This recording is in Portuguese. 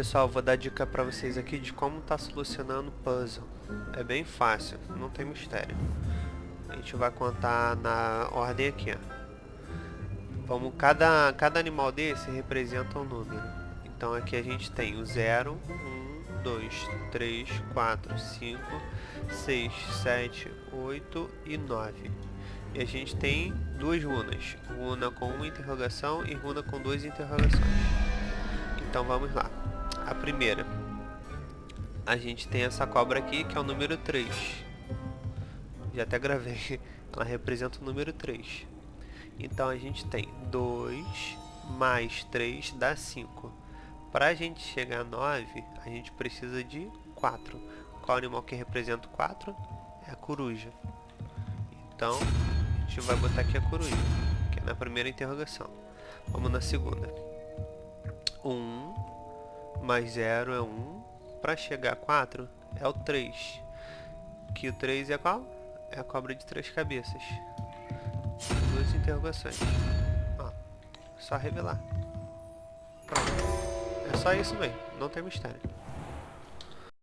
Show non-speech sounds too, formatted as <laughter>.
pessoal, vou dar dica pra vocês aqui de como tá solucionando o puzzle. É bem fácil, não tem mistério. A gente vai contar na ordem aqui, ó. Vamos, cada, cada animal desse representa um número. Então aqui a gente tem o 0, 1, 2, 3, 4, 5, 6, 7, 8 e 9. E a gente tem duas runas. Runa com uma interrogação e runa com duas interrogações. Então vamos lá. A primeira. A gente tem essa cobra aqui, que é o número 3. Já até gravei. <laughs> Ela representa o número 3. Então a gente tem 2 mais 3 dá 5. Para a gente chegar a 9, a gente precisa de 4. Qual animal que representa o 4? É a coruja. Então, a gente vai botar aqui a coruja, que é na primeira interrogação. Vamos na segunda. 1 mais 0 é 1. Para chegar a 4 é o 3. Que o 3 é qual? É a cobra de três cabeças. Duas interrogações. Ó, só revelar. Pronto. É só isso mesmo, não tem mistério.